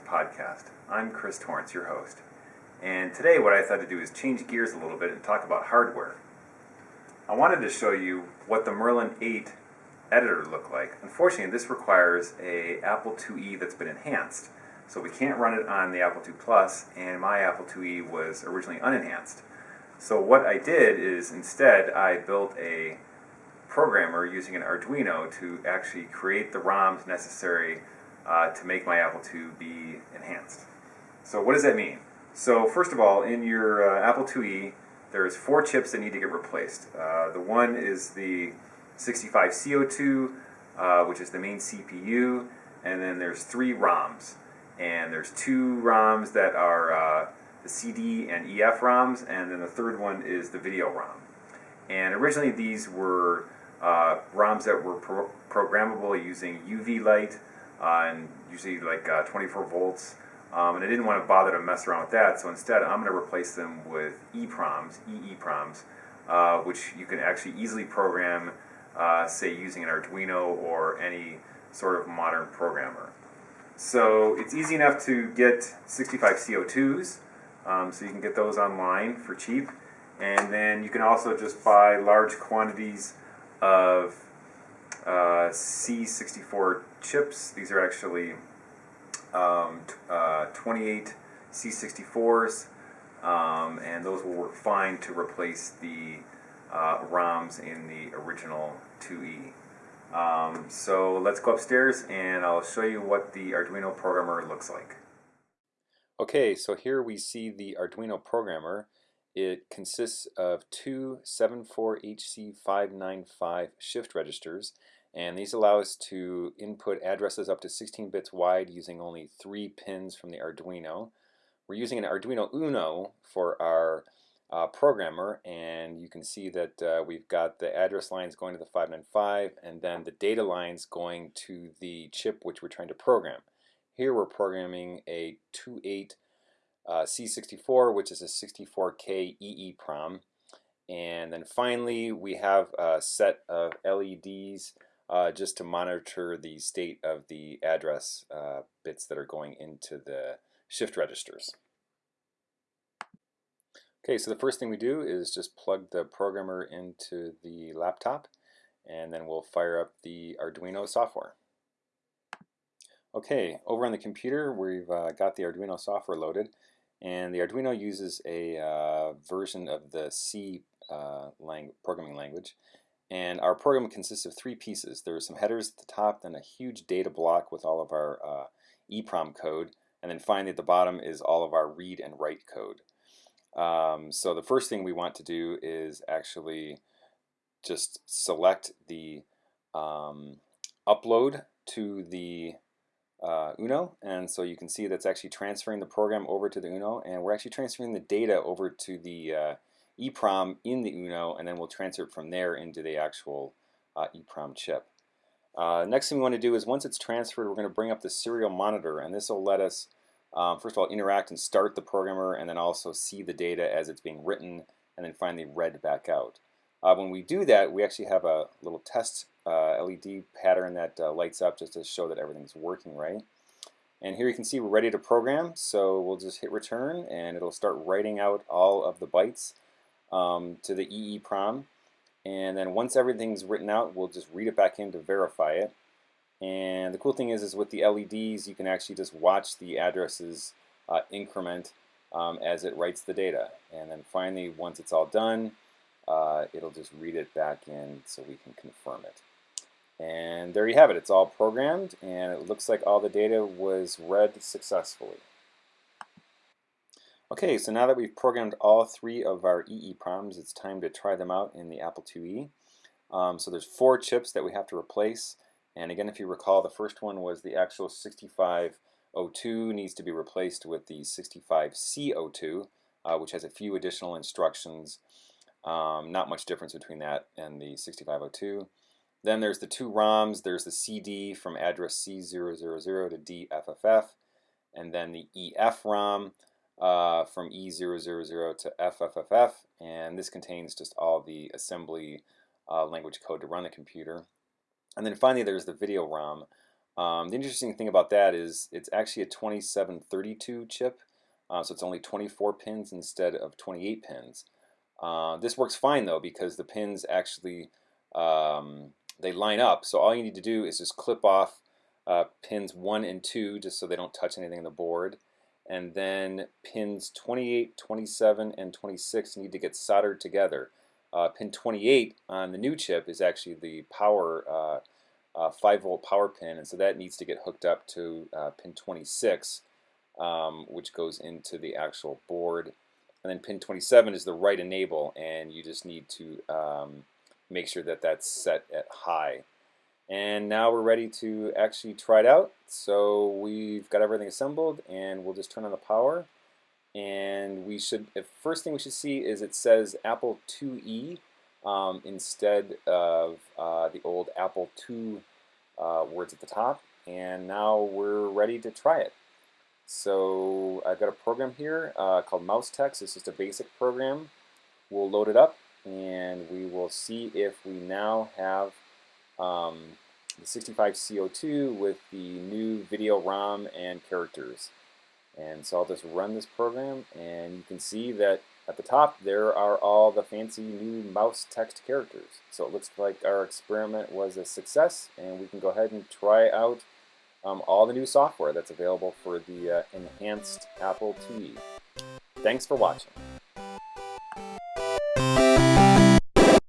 Podcast. I'm Chris Torrance, your host. And today, what I thought to do is change gears a little bit and talk about hardware. I wanted to show you what the Merlin 8 editor looked like. Unfortunately, this requires a Apple IIe that's been enhanced. So we can't run it on the Apple II Plus, and my Apple IIe was originally unenhanced. So what I did is instead I built a programmer using an Arduino to actually create the ROMs necessary uh, to make my Apple II be enhanced. So what does that mean? So first of all, in your uh, Apple IIe, there's four chips that need to get replaced. Uh, the one is the 65C02, uh, which is the main CPU, and then there's three ROMs and there's two ROMs that are uh, the CD and EF ROMs, and then the third one is the video ROM. And originally these were uh, ROMs that were pro programmable using UV light uh, and usually like uh, 24 volts. Um, and I didn't want to bother to mess around with that, so instead I'm going to replace them with EEPROMs, EEPROMs, uh, which you can actually easily program, uh, say using an Arduino or any sort of modern programmer. So it's easy enough to get 65C02s, um, so you can get those online for cheap. And then you can also just buy large quantities of uh, C64 chips. These are actually um, uh, 28 C64s, um, and those will work fine to replace the uh, ROMs in the original IIe. Um, so let's go upstairs and I'll show you what the Arduino programmer looks like. Okay, so here we see the Arduino programmer. It consists of two 74HC595 shift registers and these allow us to input addresses up to 16 bits wide using only three pins from the Arduino. We're using an Arduino Uno for our uh, programmer and you can see that uh, we've got the address lines going to the 595 and then the data lines going to the chip which we're trying to program. Here we're programming a 28 uh, C64 which is a 64K EEPROM and then finally we have a set of LEDs just to monitor the state of the address uh, bits that are going into the shift registers. Okay, so the first thing we do is just plug the programmer into the laptop and then we'll fire up the Arduino software. Okay, over on the computer we've uh, got the Arduino software loaded and the Arduino uses a uh, version of the C uh, lang programming language and our program consists of three pieces. There are some headers at the top, then a huge data block with all of our uh, EEPROM code, and then finally at the bottom is all of our read and write code. Um, so the first thing we want to do is actually just select the um, upload to the uh, Uno and so you can see that's actually transferring the program over to the Uno and we're actually transferring the data over to the uh, EEPROM in the Uno and then we'll transfer it from there into the actual uh, EEPROM chip. Uh, next thing we want to do is once it's transferred we're going to bring up the serial monitor and this will let us um, first of all, interact and start the programmer, and then also see the data as it's being written, and then finally read back out. Uh, when we do that, we actually have a little test uh, LED pattern that uh, lights up just to show that everything's working right. And here you can see we're ready to program, so we'll just hit return, and it'll start writing out all of the bytes um, to the EEPROM. And then once everything's written out, we'll just read it back in to verify it. And the cool thing is, is with the LEDs, you can actually just watch the addresses uh, increment um, as it writes the data. And then finally, once it's all done, uh, it'll just read it back in so we can confirm it. And there you have it. It's all programmed, and it looks like all the data was read successfully. Okay, so now that we've programmed all three of our EE EEPROMs, it's time to try them out in the Apple IIe. Um, so there's four chips that we have to replace. And again, if you recall, the first one was the actual 6502 needs to be replaced with the 65C02, uh, which has a few additional instructions. Um, not much difference between that and the 6502. Then there's the two ROMs. There's the CD from address C000 to DFFF, and then the EF ROM uh, from E000 to FFFF, and this contains just all the assembly uh, language code to run the computer. And then finally there's the video ROM, Um, the interesting thing about that is it's actually a 2732 chip, uh, so it's only 24 pins instead of 28 pins. Uh, this works fine though because the pins actually um, they line up. So all you need to do is just clip off uh, pins 1 and 2 just so they don't touch anything on the board. And then pins 28, 27, and 26 need to get soldered together. Uh, pin 28 on the new chip is actually the power uh, uh, 5 volt power pin and so that needs to get hooked up to uh, pin 26 um, which goes into the actual board and then pin 27 is the write enable and you just need to um, make sure that that's set at high and now we're ready to actually try it out so we've got everything assembled and we'll just turn on the power and we should the first thing we should see is it says Apple IIe um, instead of uh, the old Apple II uh, words at the top and now we're ready to try it so I've got a program here uh, called Mousetext. It's just a basic program. We'll load it up and we will see if we now have um, the 65C02 with the new video ROM and characters. And so I'll just run this program and you can see that at the top there are all the fancy new mouse text characters. So it looks like our experiment was a success and we can go ahead and try out um, all the new software that's available for the uh, enhanced Apple IIe. Thanks for watching.